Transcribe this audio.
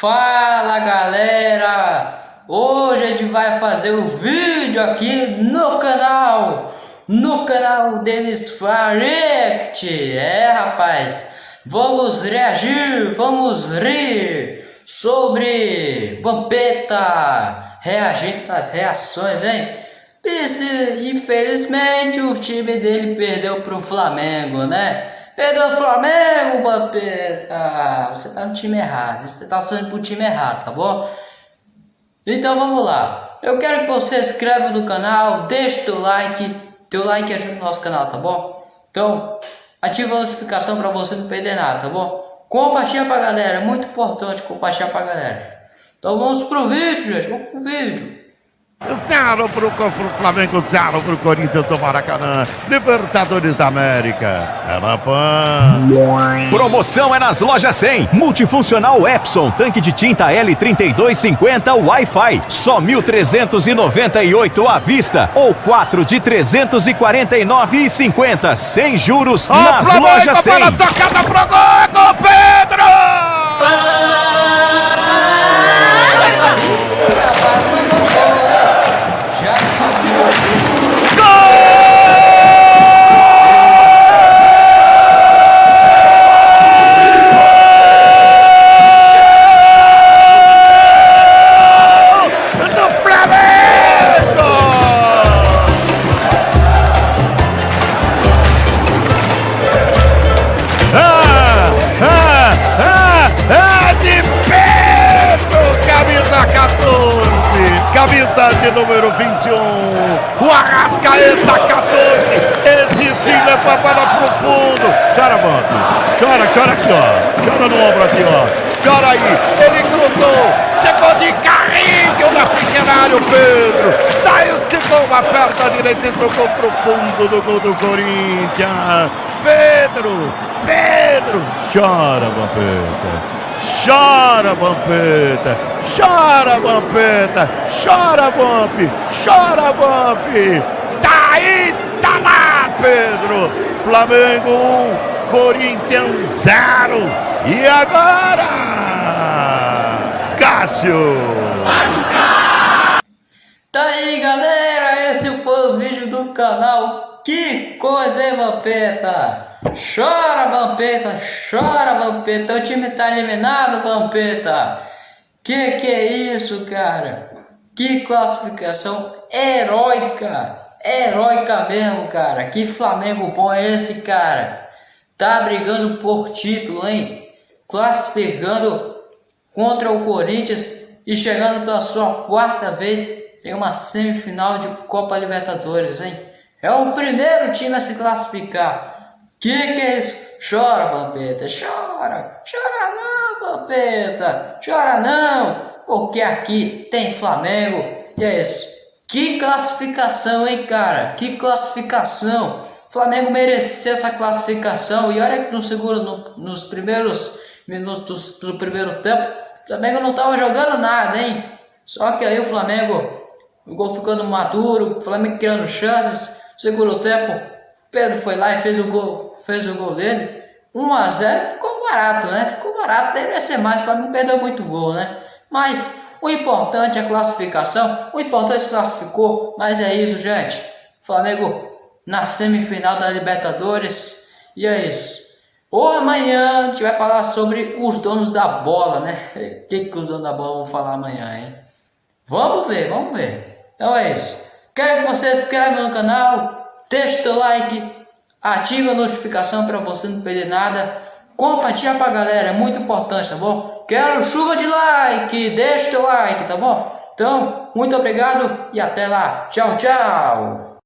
Fala galera! Hoje a gente vai fazer o um vídeo aqui no canal, no canal Denis Farect. É rapaz, vamos reagir, vamos rir sobre Vampeta, reagindo às reações, hein? Infelizmente o time dele perdeu pro Flamengo, né? Perdeu o Flamengo, Vampeta. Ah, você tá no time errado. Você tá sendo pro time errado, tá bom? Então vamos lá. Eu quero que você se inscreva no canal, deixe teu like. Teu like ajuda o nosso canal, tá bom? Então, ativa a notificação para você não perder nada, tá bom? Compartilha pra galera, é muito importante compartilhar pra galera. Então vamos pro vídeo, gente. Vamos pro vídeo. Zero pro, pro Flamengo, zero pro Corinthians do Maracanã. Libertadores da América. É na PAN. Promoção é nas lojas 100. Multifuncional Epson, tanque de tinta L3250 Wi-Fi. Só 1.398 à vista ou 4 de 349,50. Sem juros oh, nas lojas 100. Bola tocada pro gol, Pedro! Número 21, o Arrascaeta 14, esse sim leva a bola pro fundo, chora Banco, chora, chora aqui ó, chora no ombro aqui ó, chora aí, ele cruzou, chegou de carrinho na pequena área o Pedro, saiu, esticou uma perna direita e tocou pro fundo do gol do Corinthians, Pedro, Pedro, chora Vampeta. Chora, Vampeta! Chora, Vampeta! Chora, Vamp! Chora, Vamp! Tá aí, tá lá, Pedro! Flamengo 1, Corinthians 0. E agora? Cássio! Tá aí, galera! Esse foi o vídeo do canal. Que coisa, hein, Vampeta? Chora, Vampeta, chora, Vampeta. O time tá eliminado, Vampeta. Que que é isso, cara? Que classificação heróica. Heróica mesmo, cara. Que Flamengo bom é esse, cara? Tá brigando por título, hein? Classificando contra o Corinthians e chegando pela sua quarta vez em uma semifinal de Copa Libertadores, hein? É o primeiro time a se classificar. Que que é isso? Chora, Vampeta, chora. Chora não, Vampeta. Chora não, porque aqui tem Flamengo. E é isso. Que classificação, hein, cara? Que classificação. Flamengo mereceu essa classificação. E olha que no segundo, no, nos primeiros minutos do primeiro tempo, o Flamengo não estava jogando nada, hein? Só que aí o Flamengo, o gol ficando maduro, o Flamengo criando chances. Segundo tempo, Pedro foi lá e fez o gol fez o gol dele, 1 a 0 ficou barato, né? Ficou barato, deveria ser mais, o Flamengo perdeu muito gol, né? Mas o importante é a classificação, o importante é classificou, mas é isso, gente. Flamengo na semifinal da Libertadores, e é isso. Ou amanhã a gente vai falar sobre os donos da bola, né? O que, que os donos da bola vão falar amanhã, hein? Vamos ver, vamos ver. Então é isso. Quero que você se inscreva no canal, deixe o like, ative a notificação para você não perder nada, compartilha a galera, é muito importante, tá bom? Quero chuva de like, deixa o like, tá bom? Então, muito obrigado e até lá. Tchau, tchau!